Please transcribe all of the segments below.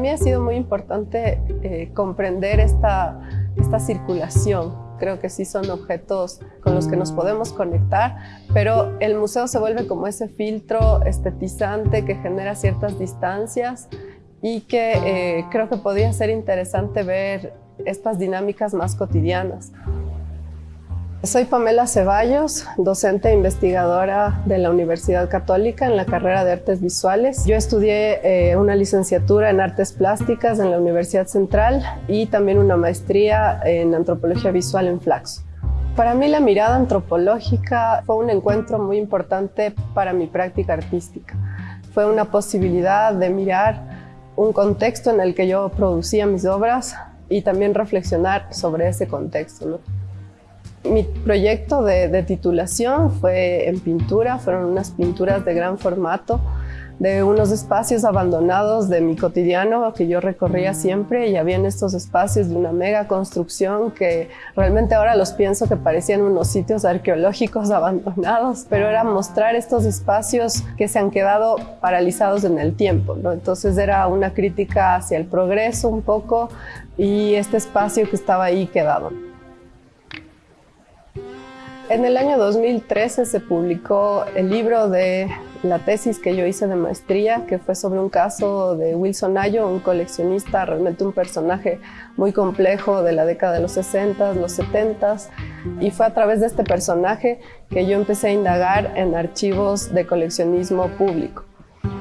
Mí ha sido muy importante eh, comprender esta, esta circulación. Creo que sí son objetos con los que nos podemos conectar, pero el museo se vuelve como ese filtro estetizante que genera ciertas distancias y que eh, creo que podría ser interesante ver estas dinámicas más cotidianas. Soy Pamela Ceballos, docente e investigadora de la Universidad Católica en la carrera de Artes Visuales. Yo estudié eh, una licenciatura en Artes Plásticas en la Universidad Central y también una maestría en Antropología Visual en Flaxo. Para mí la mirada antropológica fue un encuentro muy importante para mi práctica artística. Fue una posibilidad de mirar un contexto en el que yo producía mis obras y también reflexionar sobre ese contexto. Mi proyecto de, titulación fue en pintura, fueron unas pinturas de gran formato, de unos espacios abandonados de mi cotidiano que yo recorría siempre y había en estos espacios de una mega construcción que realmente ahora los pienso que parecían unos sitios arqueológicos abandonados, pero era mostrar estos espacios que se han quedado paralizados en el tiempo. Entonces era una crítica hacia el progreso un poco y este espacio que estaba ahí quedado. En el año 2013 se publicó el libro de la tesis que yo hice de maestría, que fue sobre un caso de Wilson Ayo, un coleccionista, realmente un personaje muy complejo de la década de los 60, los 70 y fue a través de este personaje que yo empecé a indagar en archivos de coleccionismo público.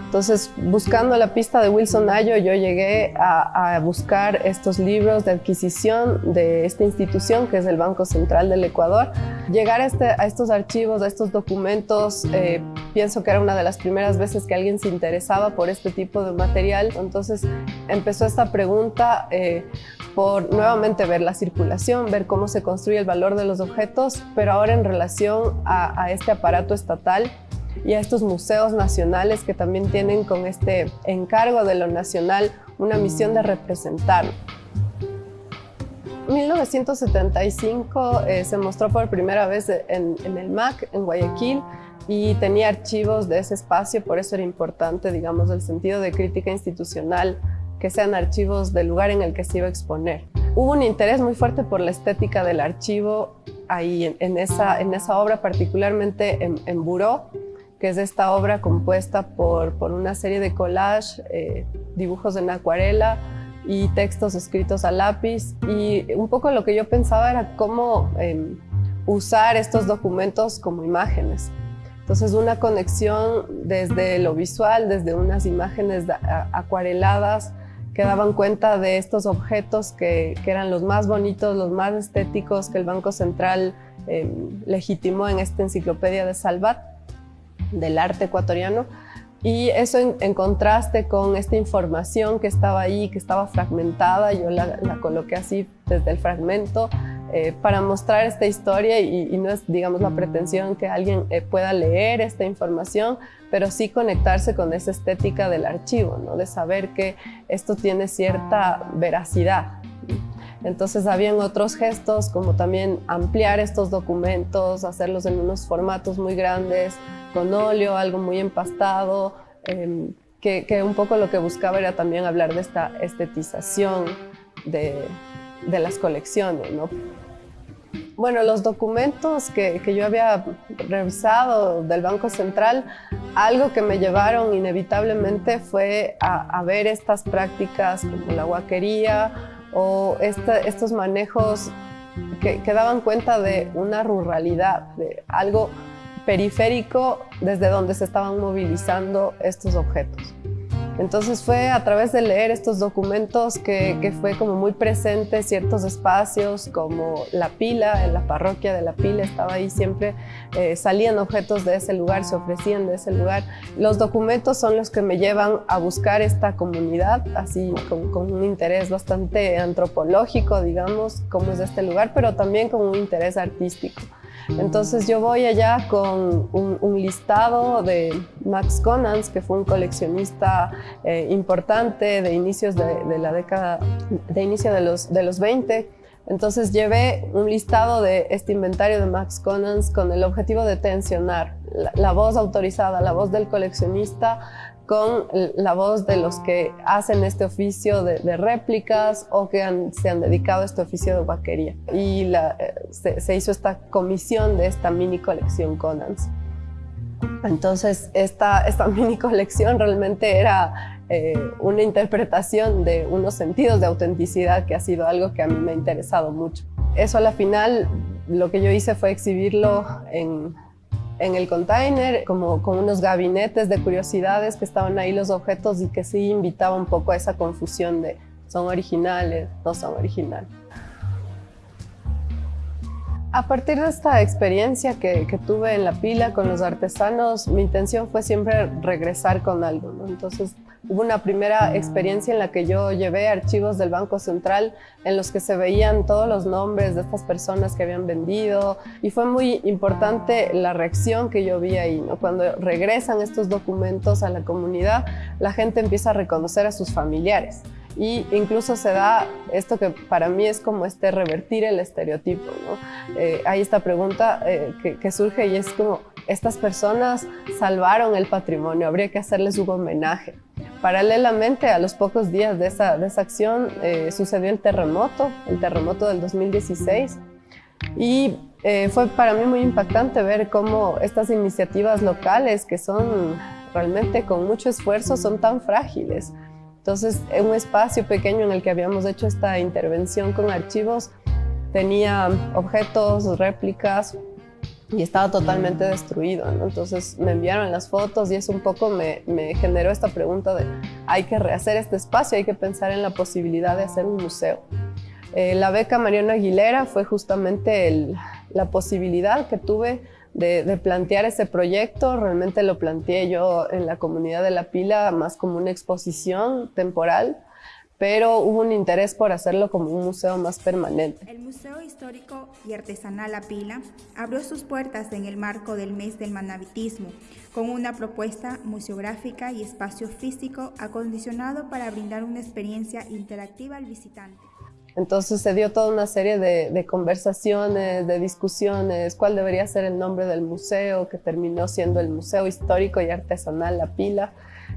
Entonces, buscando la pista de Wilson Ayo, yo llegué a, buscar estos libros de adquisición de esta institución, que es el Banco Central del Ecuador. Llegar a, este, estos archivos, a estos documentos, eh, pienso que era una de las primeras veces que alguien se interesaba por este tipo de material. Entonces, empezó esta pregunta eh, por nuevamente ver la circulación, ver cómo se construye el valor de los objetos, pero ahora en relación a, a este aparato estatal y a estos museos nacionales que también tienen con este encargo de lo nacional una misión de representar. 1975 eh, se mostró por primera vez en, el MAC, en Guayaquil, y tenía archivos de ese espacio, por eso era importante, digamos, el sentido de crítica institucional, que sean archivos del lugar en el que se iba a exponer. Hubo un interés muy fuerte por la estética del archivo ahí, en, esa, en esa obra, particularmente en, en Buró, que es esta obra compuesta por, por una serie de collage, eh, dibujos en acuarela y textos escritos a lápiz. Y un poco lo que yo pensaba era cómo em, usar estos documentos como imágenes. Entonces una conexión desde lo visual, desde unas imágenes acuareladas que daban cuenta de estos objetos que, que, eran los más bonitos, los más estéticos que el Banco Central em, legitimó en esta enciclopedia de Salvat del arte ecuatoriano y eso en, contraste con esta información que estaba ahí, que estaba fragmentada, yo la, coloqué así desde el fragmento eh, para mostrar esta historia y, no es, digamos, la pretensión que alguien eh, pueda leer esta información, pero sí conectarse con esa estética del archivo, ¿no? de saber que esto tiene cierta veracidad. Entonces habían otros gestos como también ampliar estos documentos, hacerlos en unos formatos muy grandes, con óleo, algo muy empastado, em, que, un poco lo que buscaba era también hablar de esta estetización de, las colecciones. ¿no? Bueno, los documentos que, yo había revisado del Banco Central, algo que me llevaron inevitablemente fue a, ver estas prácticas como la guaquería o estos manejos que, que daban cuenta de una ruralidad, de algo periférico desde donde se estaban movilizando estos objetos. Entonces fue a través de leer estos documentos que, fue como muy presente ciertos espacios como la pila, en la parroquia de la pila estaba ahí siempre, eh, salían objetos de ese lugar, se ofrecían de ese lugar. Los documentos son los que me llevan a buscar esta comunidad, así con, con un interés bastante antropológico, digamos, como es este lugar, pero también con un interés artístico. Entonces yo voy allá con un, listado de Max Conans, que fue un coleccionista eh, importante de inicios de, la década, de inicio de los, de los 20. Entonces llevé un listado de este inventario de Max Conans con el objetivo de tensionar la, voz autorizada, la voz del coleccionista con la voz de los que hacen este oficio de, réplicas o que se han dedicado a este oficio de vaquería. Y la, eh, se, hizo esta comisión de esta mini colección Conans. Entonces, esta, esta mini colección realmente era eh, una interpretación de unos sentidos de autenticidad que ha sido algo que a mí me ha interesado mucho. Eso a la final, lo que yo hice fue exhibirlo en en el container, como con unos gabinetes de curiosidades que estaban ahí los objetos y que sí invitaba un poco a esa confusión de son originales, no son originales. A partir de esta experiencia que, tuve en la pila con los artesanos, mi intención fue siempre regresar con algo. Entonces, hubo una primera experiencia en la que yo llevé archivos del Banco Central en los que se veían todos los nombres de estas personas que habían vendido y fue muy importante la reacción que yo vi ahí. Cuando regresan estos documentos a la comunidad, la gente empieza a reconocer a sus familiares y incluso se da esto que para mí es como este revertir el estereotipo. ¿no? Eh, hay esta pregunta eh, que, surge y es como, estas personas salvaron el patrimonio, habría que hacerles un homenaje. Paralelamente, a los pocos días de esa, de esa acción, eh, sucedió el terremoto, el terremoto del 2016, y fue para mí muy impactante ver cómo estas iniciativas locales, que son realmente con mucho esfuerzo, son tan frágiles. Entonces, en un espacio pequeño en el que habíamos hecho esta intervención con archivos, tenía objetos, réplicas y estaba totalmente destruido. Entonces me enviaron las fotos y eso un poco me, generó esta pregunta de hay que rehacer este espacio, hay que pensar en la posibilidad de hacer un museo. Eh, la beca Mariano Aguilera fue justamente la posibilidad que tuve de, plantear ese proyecto. Realmente lo planteé yo en la comunidad de La Pila más como una exposición temporal, pero hubo un interés por hacerlo como un museo más permanente. El Museo Histórico y Artesanal La Pila abrió sus puertas en el marco del mes del manabitismo, con una propuesta museográfica y espacio físico acondicionado para brindar una experiencia interactiva al visitante. Entonces se dio toda una serie de, conversaciones, de discusiones, cuál debería ser el nombre del museo, que terminó siendo el Museo Histórico y Artesanal La Pila,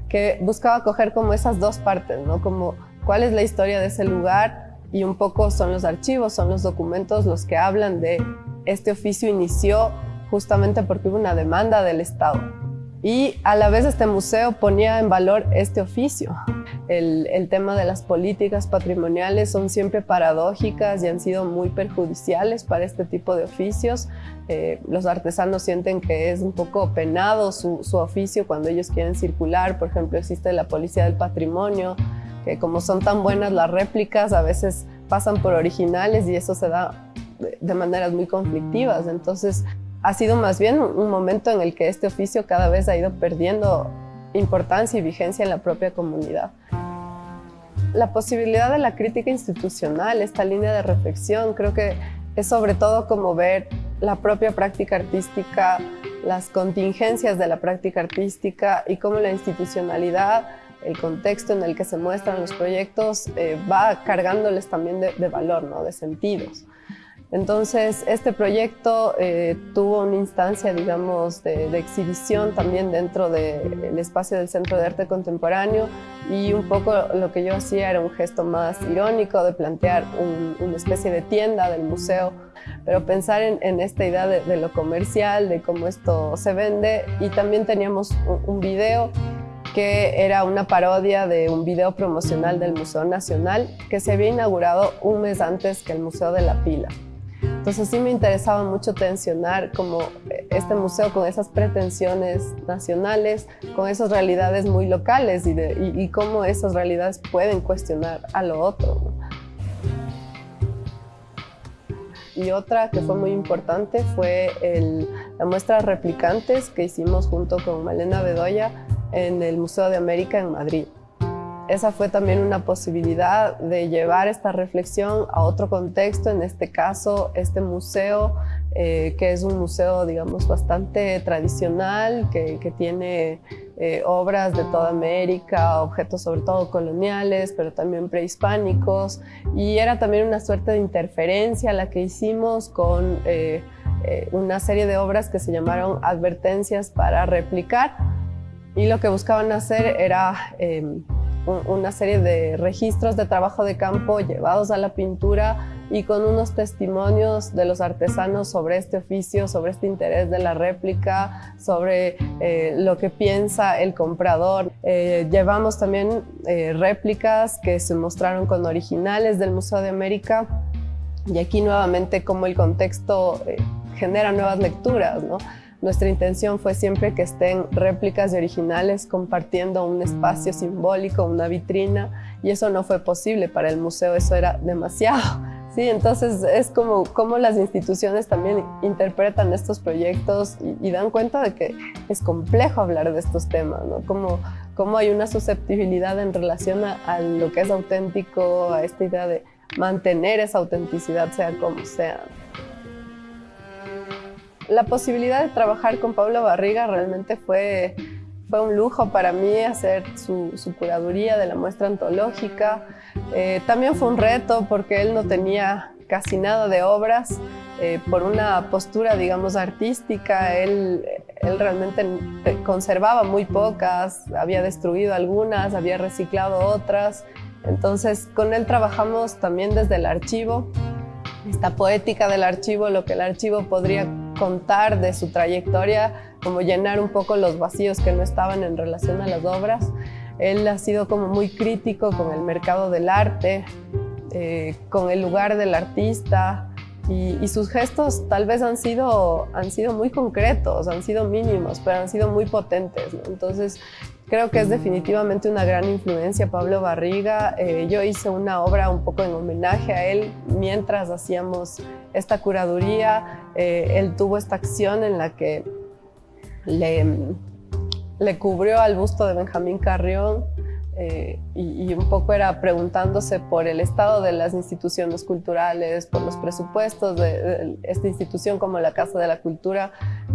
que buscaba coger como esas dos partes, ¿no? Como cuál es la historia de ese lugar y un poco son los archivos, son los documentos los que hablan de este oficio inició justamente porque hubo una demanda del Estado. Y a la vez este museo ponía en valor este oficio. El, tema de las políticas patrimoniales son siempre paradójicas y han sido muy perjudiciales para este tipo de oficios. Eh, los artesanos sienten que es un poco penado su, oficio cuando ellos quieren circular. Por ejemplo, existe la Policía del Patrimonio, que como son tan buenas las réplicas, a veces pasan por originales y eso se da de maneras muy conflictivas. Entonces, ha sido más bien un momento en el que este oficio cada vez ha ido perdiendo importancia y vigencia en la propia comunidad. La posibilidad de la crítica institucional, esta línea de reflexión, creo que es sobre todo como ver la propia práctica artística, las contingencias de la práctica artística y cómo la institucionalidad, el contexto en el que se muestran los proyectos eh, va cargándoles también de, valor, ¿no? de sentidos. Entonces, este proyecto eh, tuvo una instancia, digamos, de, exhibición también dentro del espacio del Centro de Arte Contemporáneo y un poco lo que yo hacía era un gesto más irónico de plantear una especie de tienda del museo, pero pensar en, esta idea de, lo comercial, de cómo esto se vende y también teníamos un, un video que era una parodia de un video promocional del Museo Nacional que se había inaugurado un mes antes que el Museo de la Pila. Entonces sí me interesaba mucho tensionar como eh, este museo con esas pretensiones nacionales, con esas realidades muy locales y, cómo esas realidades pueden cuestionar a lo otro. Y otra que fue muy importante fue la muestra Replicantes que hicimos junto con Malena Bedoya en el Museo de América en Madrid. Esa fue también una posibilidad de llevar esta reflexión a otro contexto, en este caso este museo, eh, que es un museo digamos bastante tradicional, que, tiene eh, obras de toda América, objetos sobre todo coloniales, pero también prehispánicos, y era también una suerte de interferencia la que hicimos con eh, una serie de obras que se llamaron advertencias para replicar, y lo que buscaban hacer era em, una serie de registros de trabajo de campo llevados a la pintura y con unos testimonios de los artesanos sobre este oficio, sobre este interés de la réplica, sobre eh, lo que piensa el comprador. Eh, llevamos también eh, réplicas que se mostraron con originales del Museo de América y aquí nuevamente como el contexto genera nuevas lecturas, ¿no? Nuestra intención fue siempre que estén réplicas de originales compartiendo un espacio simbólico, una vitrina, y eso no fue posible para el museo, eso era demasiado. Sí, entonces es como, como las instituciones también interpretan estos proyectos y, dan cuenta de que es complejo hablar de estos temas, ¿no? Como, como hay una susceptibilidad en relación a, a lo que es auténtico, a esta idea de mantener esa autenticidad sea como sea la posibilidad de trabajar con Pablo Barriga realmente fue, fue un lujo para mí hacer su, curaduría de la muestra antológica. Eh, también fue un reto porque él no tenía casi nada de obras. Eh, por una postura, digamos, artística, él, él realmente conservaba muy pocas, había destruido algunas, había reciclado otras. Entonces, con él trabajamos también desde el archivo, esta poética del archivo, lo que el archivo podría contar de su trayectoria, como llenar un poco los vacíos que no estaban en relación a las obras. Él ha sido como muy crítico con el mercado del arte, eh, con el lugar del artista y, sus gestos tal vez han sido, han sido muy concretos, han sido mínimos, pero han sido muy potentes. Entonces creo que es definitivamente una gran influencia Pablo Barriga. Eh, yo hice una obra un poco en homenaje a él mientras hacíamos esta curaduría. Eh, él tuvo esta acción en la que le, le cubrió al busto de Benjamín Carrión eh, y, un poco era preguntándose por el estado de las instituciones culturales, por los presupuestos de, esta institución como la Casa de la Cultura,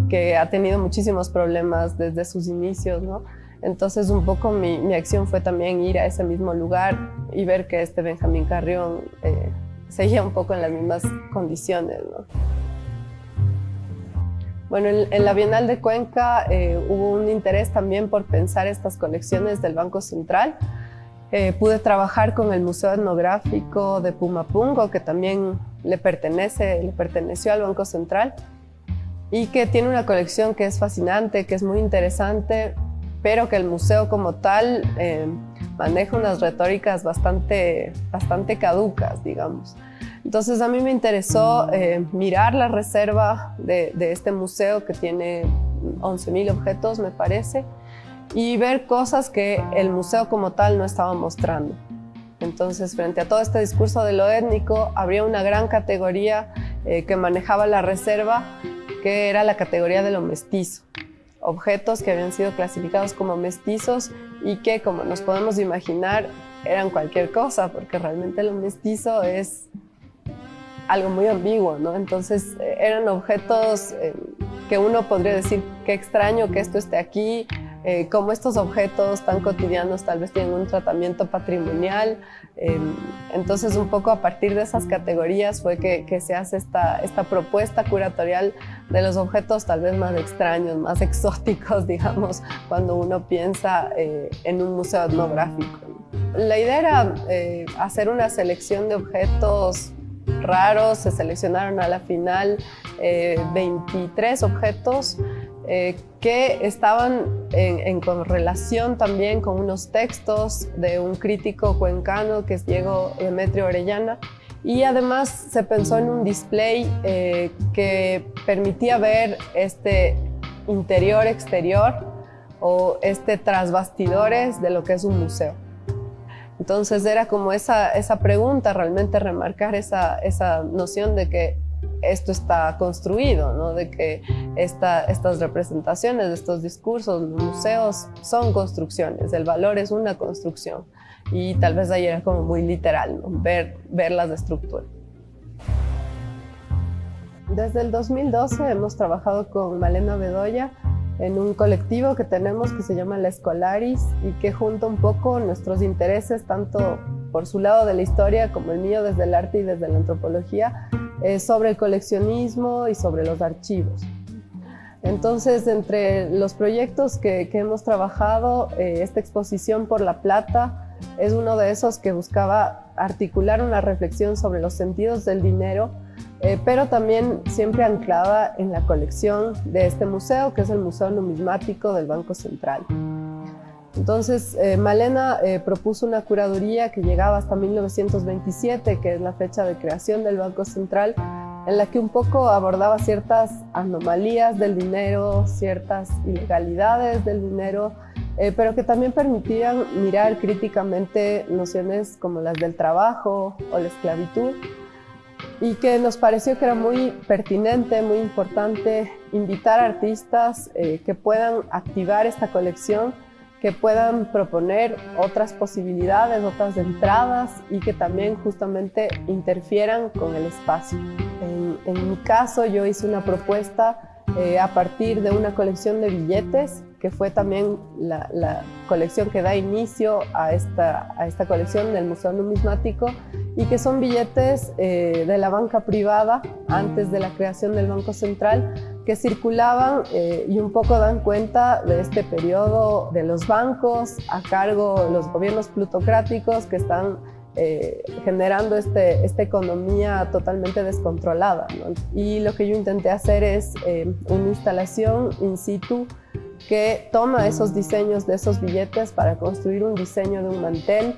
que ha tenido muchísimos problemas desde sus inicios, ¿no? Entonces un poco mi, mi, acción fue también ir a ese mismo lugar y ver que este Benjamín Carrión eh, seguía un poco en las mismas condiciones, ¿no? Bueno, en, la Bienal de Cuenca eh, hubo un interés también por pensar estas colecciones del Banco Central. Eh, pude trabajar con el Museo Etnográfico de Pumapungo, que también le, pertenece, le perteneció al Banco Central, y que tiene una colección que es fascinante, que es muy interesante, pero que el museo como tal eh, maneja unas retóricas bastante, bastante caducas, digamos. Entonces a mí me interesó eh, mirar la reserva de, este museo que tiene 11.000 objetos, me parece, y ver cosas que el museo como tal no estaba mostrando. Entonces, frente a todo este discurso de lo étnico, habría una gran categoría eh, que manejaba la reserva, que era la categoría de lo mestizo. Objetos que habían sido clasificados como mestizos y que, como nos podemos imaginar, eran cualquier cosa, porque realmente lo mestizo es algo muy ambiguo, ¿no? Entonces eh, eran objetos eh, que uno podría decir, qué extraño que esto esté aquí, eh, como estos objetos tan cotidianos tal vez tienen un tratamiento patrimonial. entonces un poco a partir de esas categorías fue que, que, se hace esta, esta propuesta curatorial de los objetos tal vez más extraños, más exóticos, digamos, cuando uno piensa en un museo etnográfico. La idea era hacer una selección de objetos raros, se seleccionaron a la final 23 eh, objetos eh, que estaban en, correlación también con unos textos de un crítico cuencano que es Diego Demetrio Orellana y además se pensó en un display eh, que permitía ver este interior-exterior o este tras bastidores de lo que es un museo. Entonces era como esa, esa pregunta, realmente remarcar esa, esa noción de que esto está construido, ¿no? de que esta, estas representaciones, estos discursos, los museos son construcciones, el valor es una construcción y tal vez ahí era como muy literal, ¿no? ver, ver las estructuras. Desde el 2012 hemos trabajado con Malena Bedoya en un colectivo que tenemos que se llama La Escolaris y que junta un poco nuestros intereses, tanto por su lado de la historia como el mío desde el arte y desde la antropología, eh, sobre el coleccionismo y sobre los archivos. Entonces, entre los proyectos que, hemos trabajado, eh, esta exposición por La Plata es uno de esos que buscaba articular una reflexión sobre los sentidos del dinero, eh, pero también siempre anclada en la colección de este museo, que es el Museo Numismático del Banco Central. Entonces, eh, Malena propuso una curaduría que llegaba hasta 1927, que es la fecha de creación del Banco Central, en la que un poco abordaba ciertas anomalías del dinero, ciertas ilegalidades del dinero, eh, pero que también permitían mirar críticamente nociones como las del trabajo o la esclavitud y que nos pareció que era muy pertinente, muy importante invitar artistas eh, que puedan activar esta colección que puedan proponer otras posibilidades, otras entradas y que también justamente interfieran con el espacio. En, mi caso yo hice una propuesta eh, a partir de una colección de billetes que fue también la, colección que da inicio a esta, a esta colección del Museo Numismático y que son billetes eh, de la banca privada antes de la creación del Banco Central que circulaban eh, y un poco dan cuenta de este periodo de los bancos a cargo de los gobiernos plutocráticos que están eh, generando este, esta economía totalmente descontrolada. Y lo que yo intenté hacer es eh, una instalación in situ que toma esos diseños de esos billetes para construir un diseño de un mantel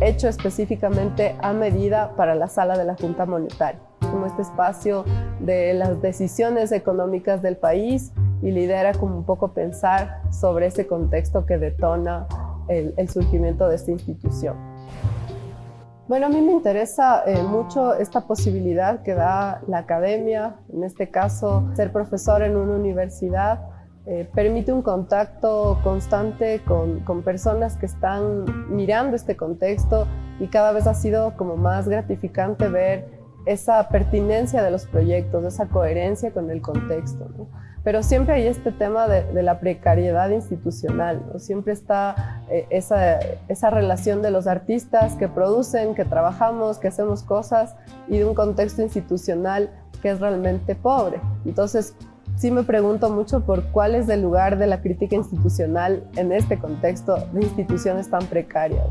hecho específicamente a medida para la sala de la Junta Monetaria como este espacio de las decisiones económicas del país y lidera como un poco pensar sobre ese contexto que detona el, surgimiento de esta institución. Bueno, a mí me interesa eh, mucho esta posibilidad que da la academia, en este caso ser profesor en una universidad, eh, permite un contacto constante con, con, personas que están mirando este contexto y cada vez ha sido como más gratificante ver esa pertinencia de los proyectos, esa coherencia con el contexto. Pero siempre hay este tema de, la precariedad institucional, siempre está eh, esa, relación de los artistas que producen, que trabajamos, que hacemos cosas y de un contexto institucional que es realmente pobre. Entonces, sí me pregunto mucho por cuál es el lugar de la crítica institucional en este contexto de instituciones tan precarias.